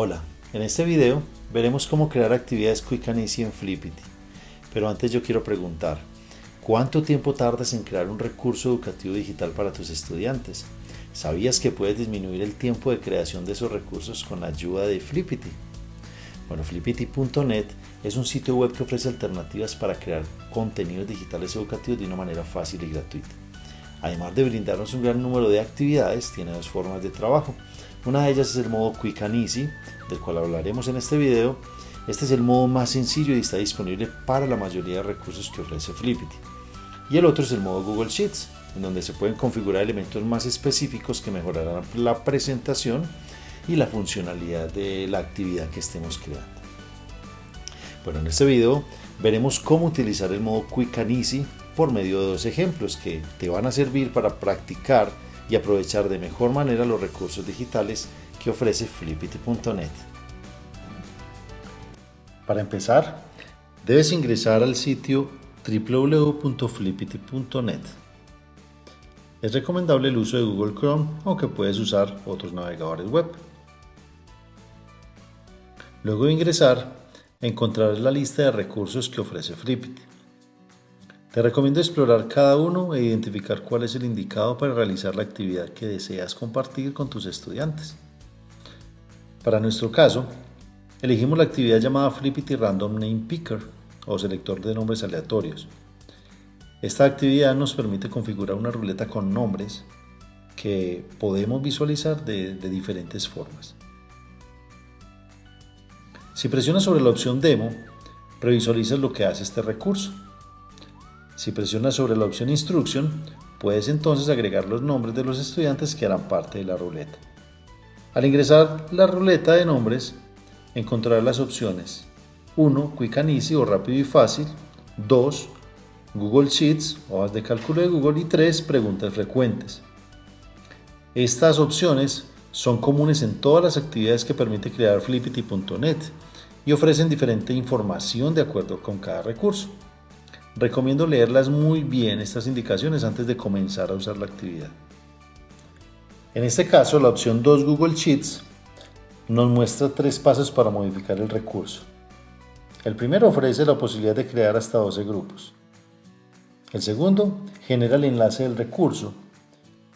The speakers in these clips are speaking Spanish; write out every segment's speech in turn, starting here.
Hola, en este video veremos cómo crear actividades Quick and Easy en Flippity. Pero antes yo quiero preguntar, ¿cuánto tiempo tardas en crear un recurso educativo digital para tus estudiantes? ¿Sabías que puedes disminuir el tiempo de creación de esos recursos con la ayuda de Flippity? Bueno, flippity.net es un sitio web que ofrece alternativas para crear contenidos digitales educativos de una manera fácil y gratuita. Además de brindarnos un gran número de actividades, tiene dos formas de trabajo. Una de ellas es el modo Quick and Easy, del cual hablaremos en este video. Este es el modo más sencillo y está disponible para la mayoría de recursos que ofrece Flippity. Y el otro es el modo Google Sheets, en donde se pueden configurar elementos más específicos que mejorarán la presentación y la funcionalidad de la actividad que estemos creando. Bueno, en este video veremos cómo utilizar el modo Quick and Easy por medio de dos ejemplos que te van a servir para practicar y aprovechar de mejor manera los recursos digitales que ofrece Flippity.net. Para empezar, debes ingresar al sitio www.flippity.net. Es recomendable el uso de Google Chrome, aunque puedes usar otros navegadores web. Luego de ingresar, encontrarás la lista de recursos que ofrece Flippity. Te recomiendo explorar cada uno e identificar cuál es el indicado para realizar la actividad que deseas compartir con tus estudiantes. Para nuestro caso, elegimos la actividad llamada Flippity Random Name Picker o selector de nombres aleatorios. Esta actividad nos permite configurar una ruleta con nombres que podemos visualizar de, de diferentes formas. Si presionas sobre la opción Demo, previsualizas lo que hace este recurso. Si presionas sobre la opción Instruction, puedes entonces agregar los nombres de los estudiantes que harán parte de la ruleta. Al ingresar la ruleta de nombres, encontrarás las opciones 1. Quick and Easy o rápido y fácil 2. Google Sheets, hojas de cálculo de Google y 3. Preguntas frecuentes. Estas opciones son comunes en todas las actividades que permite crear Flippity.net y ofrecen diferente información de acuerdo con cada recurso. Recomiendo leerlas muy bien estas indicaciones antes de comenzar a usar la actividad. En este caso, la opción 2 Google Sheets nos muestra tres pasos para modificar el recurso. El primero ofrece la posibilidad de crear hasta 12 grupos. El segundo genera el enlace del recurso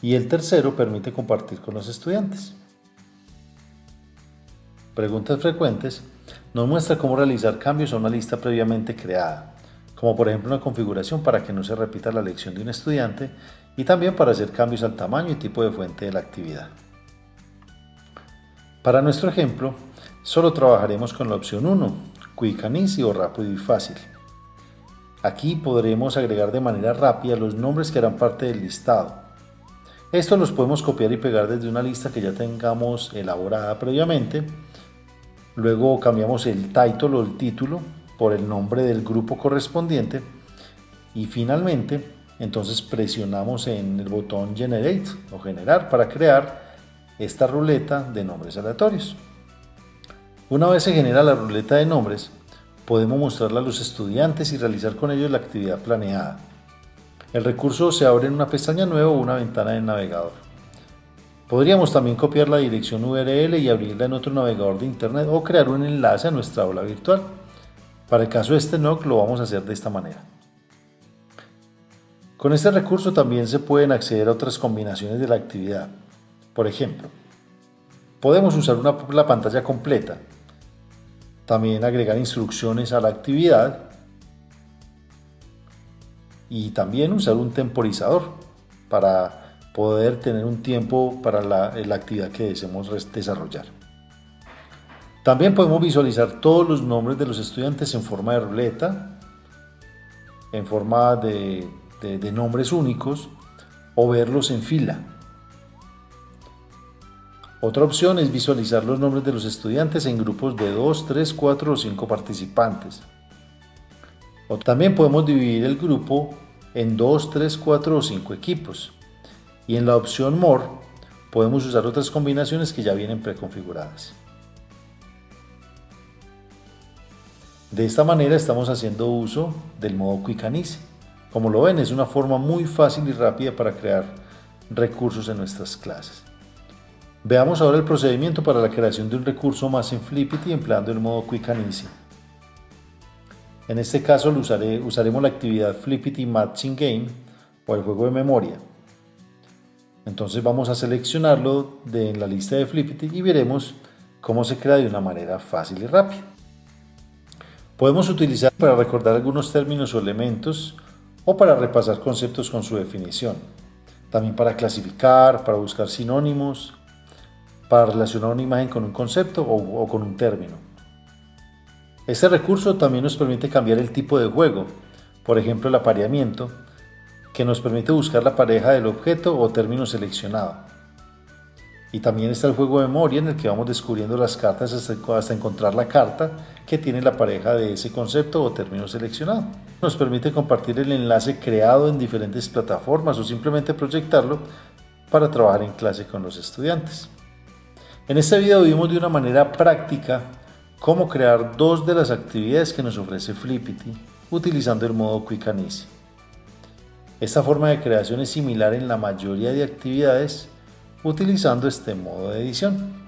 y el tercero permite compartir con los estudiantes. Preguntas frecuentes nos muestra cómo realizar cambios a una lista previamente creada como por ejemplo una configuración para que no se repita la lección de un estudiante y también para hacer cambios al tamaño y tipo de fuente de la actividad. Para nuestro ejemplo, solo trabajaremos con la opción 1, Quick and Easy o rápido y fácil. Aquí podremos agregar de manera rápida los nombres que harán parte del listado. Estos los podemos copiar y pegar desde una lista que ya tengamos elaborada previamente. Luego cambiamos el title o el título por el nombre del grupo correspondiente y finalmente entonces presionamos en el botón Generate o Generar para crear esta ruleta de nombres aleatorios. Una vez se genera la ruleta de nombres, podemos mostrarla a los estudiantes y realizar con ellos la actividad planeada. El recurso se abre en una pestaña nueva o una ventana del navegador. Podríamos también copiar la dirección URL y abrirla en otro navegador de internet o crear un enlace a nuestra aula virtual. Para el caso de este NOC lo vamos a hacer de esta manera. Con este recurso también se pueden acceder a otras combinaciones de la actividad. Por ejemplo, podemos usar una, la pantalla completa, también agregar instrucciones a la actividad y también usar un temporizador para poder tener un tiempo para la, la actividad que deseemos desarrollar. También podemos visualizar todos los nombres de los estudiantes en forma de ruleta, en forma de, nombres únicos o verlos en fila. Otra opción es visualizar los nombres de los estudiantes en grupos de 2, 3, 4 o 5 participantes. O también podemos dividir el grupo en 2, 3, 4 o 5 equipos. Y en la opción More podemos usar otras combinaciones que ya vienen preconfiguradas. De esta manera estamos haciendo uso del modo Quick and Easy. Como lo ven, es una forma muy fácil y rápida para crear recursos en nuestras clases. Veamos ahora el procedimiento para la creación de un recurso más en Flippity empleando el modo Quick and Easy. En este caso usaremos la actividad Flippity Matching Game o el juego de memoria. Entonces vamos a seleccionarlo de en la lista de Flippity y veremos cómo se crea de una manera fácil y rápida. Podemos utilizar para recordar algunos términos o elementos o para repasar conceptos con su definición. También para clasificar, para buscar sinónimos, para relacionar una imagen con un concepto o, o con un término. Este recurso también nos permite cambiar el tipo de juego, por ejemplo el apareamiento, que nos permite buscar la pareja del objeto o término seleccionado. Y también está el juego de memoria en el que vamos descubriendo las cartas hasta, encontrar la carta que tiene la pareja de ese concepto o término seleccionado. Nos permite compartir el enlace creado en diferentes plataformas o simplemente proyectarlo para trabajar en clase con los estudiantes. En este video vimos de una manera práctica cómo crear dos de las actividades que nos ofrece Flippity utilizando el modo Quick and Easy. Esta forma de creación es similar en la mayoría de actividades utilizando este modo de edición.